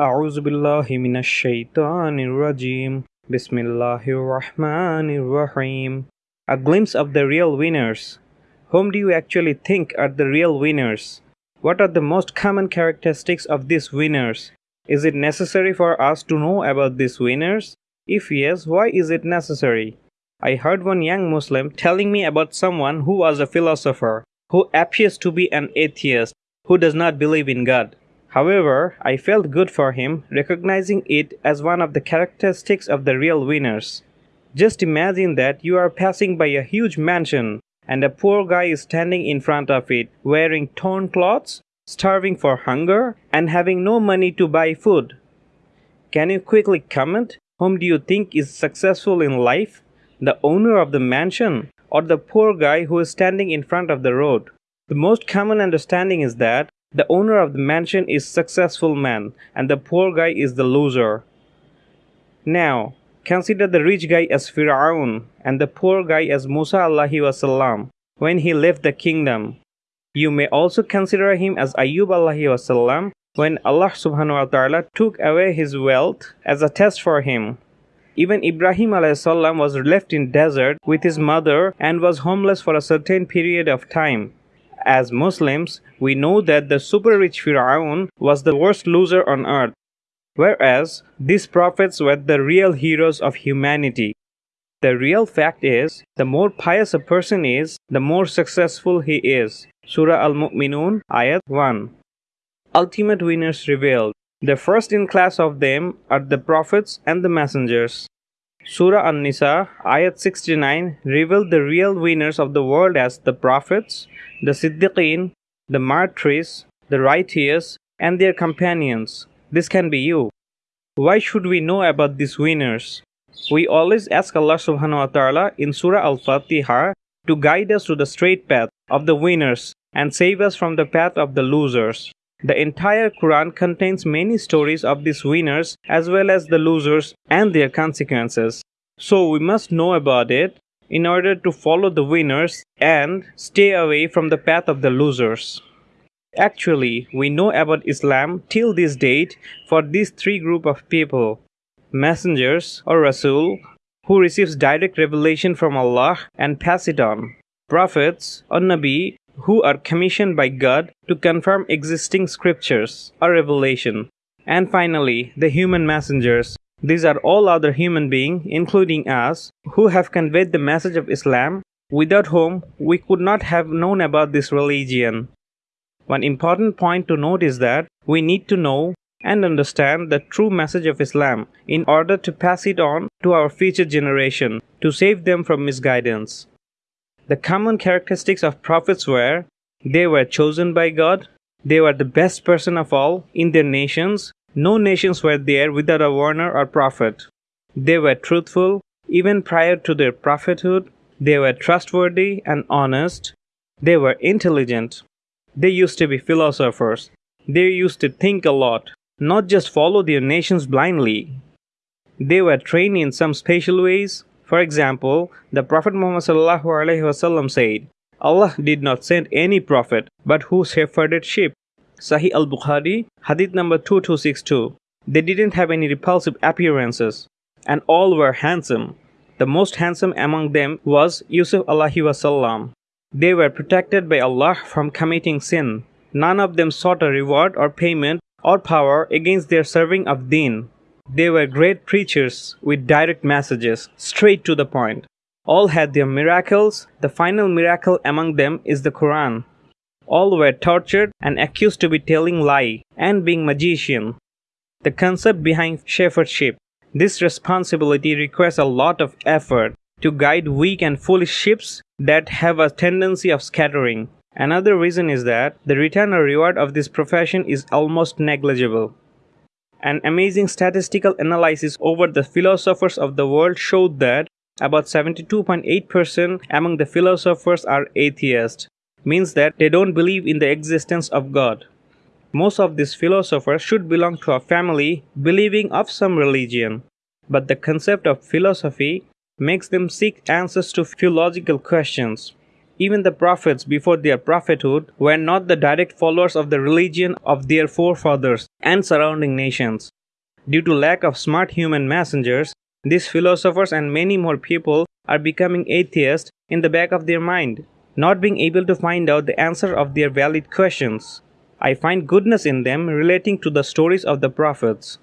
أعوذ بالله من الشيطان الرجيم بسم الله الرحمن الرحيم A glimpse of the real winners. Whom do you actually think are the real winners? What are the most common characteristics of these winners? Is it necessary for us to know about these winners? If yes, why is it necessary? I heard one young Muslim telling me about someone who was a philosopher, who appears to be an atheist, who does not believe in God. However, I felt good for him, recognizing it as one of the characteristics of the real winners. Just imagine that you are passing by a huge mansion and a poor guy is standing in front of it, wearing torn clothes, starving for hunger, and having no money to buy food. Can you quickly comment? Whom do you think is successful in life? The owner of the mansion or the poor guy who is standing in front of the road? The most common understanding is that the owner of the mansion is successful man and the poor guy is the loser. Now, consider the rich guy as Fir'aun and the poor guy as Musa Allahi wasallam when he left the kingdom. You may also consider him as Ayyub Allahi wasallam when Allah subhanahu wa ta'ala took away his wealth as a test for him. Even Ibrahim salam was left in desert with his mother and was homeless for a certain period of time. As Muslims, we know that the super rich Fir'aun was the worst loser on earth, whereas these prophets were the real heroes of humanity. The real fact is, the more pious a person is, the more successful he is. Surah Al Mu'minun, Ayat 1. Ultimate winners revealed. The first in class of them are the prophets and the messengers. Surah An Nisa, Ayat 69, revealed the real winners of the world as the prophets, the Siddiqeen, the martyrs, the righteous, and their companions. This can be you. Why should we know about these winners? We always ask Allah subhanahu wa ta'ala in Surah Al Fatiha to guide us to the straight path of the winners and save us from the path of the losers. The entire Quran contains many stories of these winners as well as the losers and their consequences. So we must know about it in order to follow the winners and stay away from the path of the losers. Actually, we know about Islam till this date for these three group of people messengers or Rasul who receives direct revelation from Allah and pass it on, prophets or Nabi who are commissioned by God to confirm existing scriptures or revelation, and finally the human messengers these are all other human beings, including us, who have conveyed the message of Islam, without whom we could not have known about this religion. One important point to note is that we need to know and understand the true message of Islam in order to pass it on to our future generation to save them from misguidance. The common characteristics of prophets were they were chosen by God, they were the best person of all in their nations, no nations were there without a warner or prophet. They were truthful even prior to their prophethood. They were trustworthy and honest. They were intelligent. They used to be philosophers. They used to think a lot, not just follow their nations blindly. They were trained in some special ways. For example, the Prophet Muhammad said, Allah did not send any prophet but who shepherded sheep. Sahih al Bukhari, hadith number 2262. They didn't have any repulsive appearances, and all were handsome. The most handsome among them was Yusuf Allahi wasallam. They were protected by Allah from committing sin. None of them sought a reward or payment or power against their serving of deen. They were great preachers with direct messages, straight to the point. All had their miracles. The final miracle among them is the Quran. All were tortured and accused to be telling lie and being magician. The concept behind shepherdship. This responsibility requires a lot of effort to guide weak and foolish ships that have a tendency of scattering. Another reason is that the return or reward of this profession is almost negligible. An amazing statistical analysis over the philosophers of the world showed that about 72.8% among the philosophers are atheists means that they don't believe in the existence of God. Most of these philosophers should belong to a family believing of some religion, but the concept of philosophy makes them seek answers to theological questions. Even the prophets before their prophethood were not the direct followers of the religion of their forefathers and surrounding nations. Due to lack of smart human messengers, these philosophers and many more people are becoming atheists in the back of their mind, not being able to find out the answer of their valid questions. I find goodness in them relating to the stories of the prophets.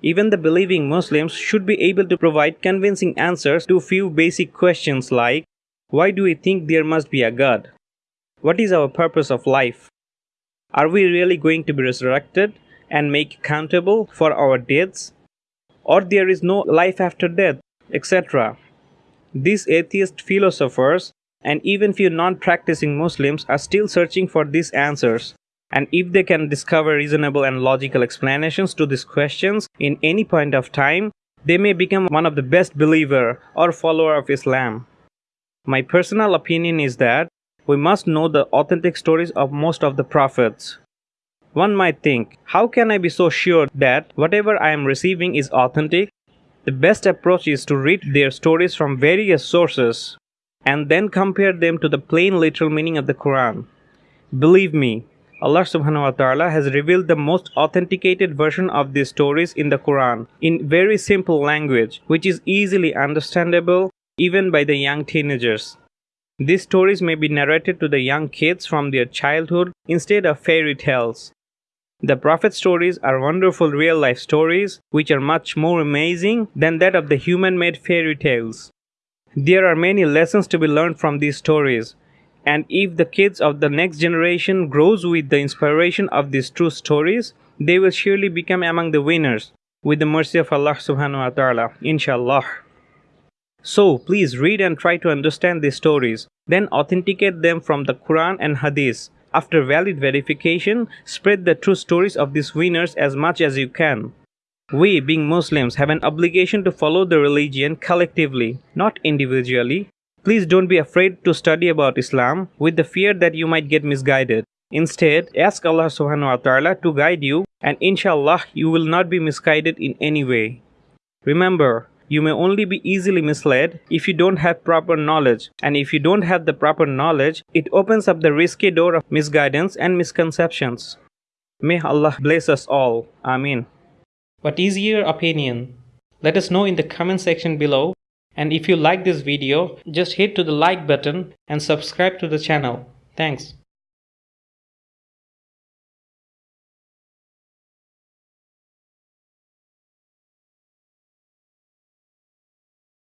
Even the believing Muslims should be able to provide convincing answers to few basic questions like why do we think there must be a God? What is our purpose of life? Are we really going to be resurrected and make accountable for our deeds? Or there is no life after death, etc. These atheist philosophers and even few non practicing Muslims are still searching for these answers and if they can discover reasonable and logical explanations to these questions in any point of time, they may become one of the best believer or follower of Islam. My personal opinion is that we must know the authentic stories of most of the prophets. One might think, how can I be so sure that whatever I am receiving is authentic? The best approach is to read their stories from various sources and then compare them to the plain literal meaning of the Quran. Believe me, Allah subhanahu wa ta'ala has revealed the most authenticated version of these stories in the Quran in very simple language which is easily understandable even by the young teenagers. These stories may be narrated to the young kids from their childhood instead of fairy tales. The Prophet stories are wonderful real life stories which are much more amazing than that of the human made fairy tales. There are many lessons to be learned from these stories and if the kids of the next generation grows with the inspiration of these true stories they will surely become among the winners with the mercy of allah subhanahu wa ta'ala inshallah so please read and try to understand these stories then authenticate them from the quran and hadith after valid verification spread the true stories of these winners as much as you can we, being Muslims, have an obligation to follow the religion collectively, not individually, Please don't be afraid to study about Islam with the fear that you might get misguided. Instead, ask Allah subhanahu wa ta'ala to guide you and inshallah you will not be misguided in any way. Remember, you may only be easily misled if you don't have proper knowledge and if you don't have the proper knowledge, it opens up the risky door of misguidance and misconceptions. May Allah bless us all. Amin. What is your opinion? Let us know in the comment section below and if you like this video, just hit to the like button and subscribe to the channel. Thanks.